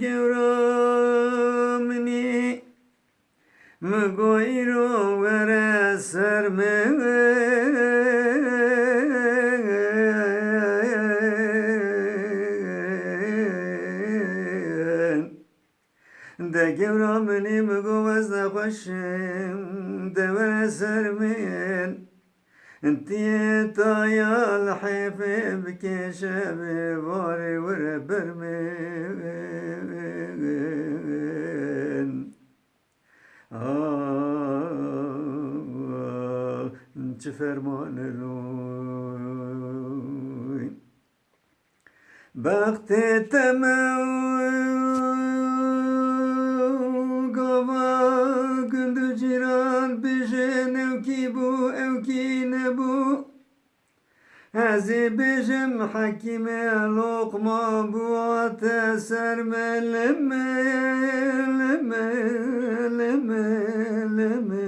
گورامنی مگوی رو وره سر ده گورامنی مگو از نخوشم ده وره سر من. انتيتا يا الحبيب كي شبي باري وربرمين آه انت فرمان لوين بختي تموين بجن وكيبو أو كينبو هزي بجم حكيم لقما بوات سرم لما لما لما لما